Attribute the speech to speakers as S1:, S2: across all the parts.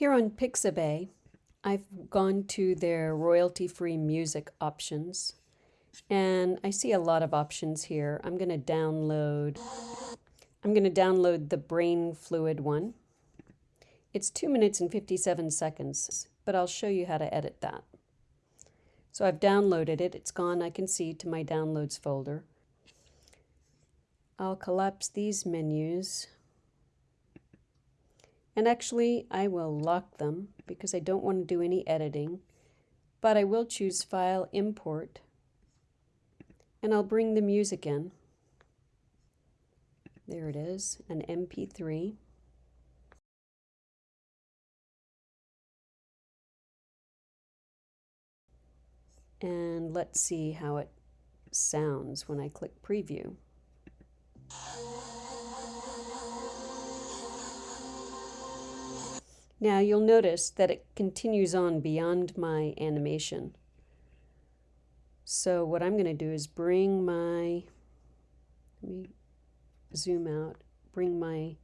S1: Here on Pixabay, I've gone to their royalty-free music options and I see a lot of options here. I'm going to download I'm going to download the brain fluid one. It's 2 minutes and 57 seconds, but I'll show you how to edit that. So I've downloaded it. It's gone, I can see, to my downloads folder. I'll collapse these menus and actually, I will lock them because I don't want to do any editing. But I will choose File, Import, and I'll bring the music in. There it is, an MP3. And let's see how it sounds when I click Preview. Now you'll notice that it continues on beyond my animation. So what I'm going to do is bring my, let me zoom out, bring my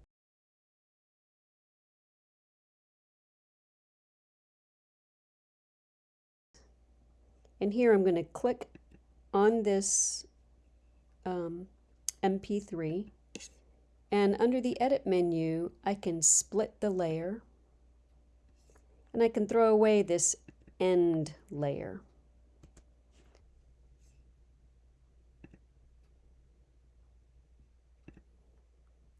S1: And here I'm going to click on this um, MP3 and under the edit menu I can split the layer and I can throw away this end layer.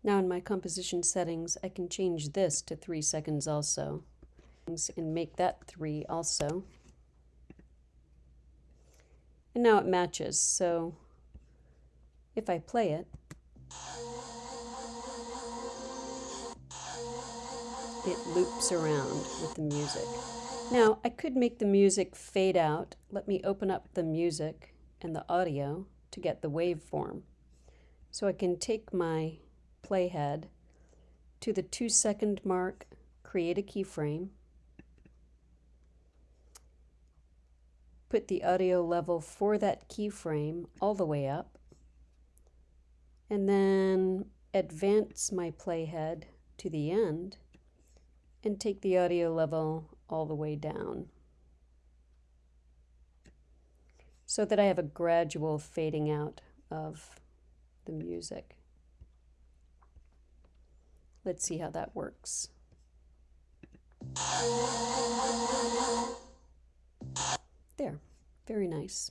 S1: Now in my composition settings, I can change this to three seconds also and make that three also. And now it matches, so if I play it, it loops around with the music. Now, I could make the music fade out. Let me open up the music and the audio to get the waveform. So I can take my playhead to the two second mark, create a keyframe, put the audio level for that keyframe all the way up, and then advance my playhead to the end and take the audio level all the way down so that I have a gradual fading out of the music. Let's see how that works. There, very nice.